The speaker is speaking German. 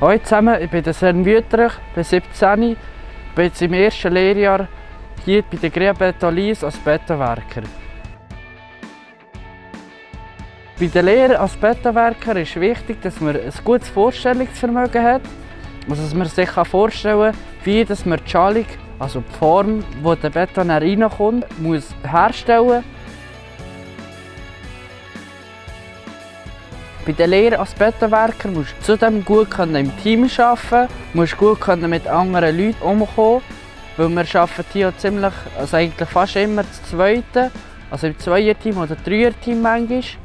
Hallo zusammen, ich bin der Sven Wüterich, bin 17, bin jetzt im ersten Lehrjahr hier bei der Grea Betolis als Betonwerker. Bei der Lehre als Betonwerker ist wichtig, dass man ein gutes Vorstellungsvermögen hat. Also dass man sich vorstellen kann, wie dass man die Schalung, also die Form, wo der Beton reinkommt, muss herstellen Bei der Lehre als Betonwerker musst du zudem gut im Team arbeiten, musst gut mit anderen Leuten umkommen, weil wir arbeiten hier ziemlich, also eigentlich fast immer das Zweite, also im Zweierteam oder Dreierteam manchmal.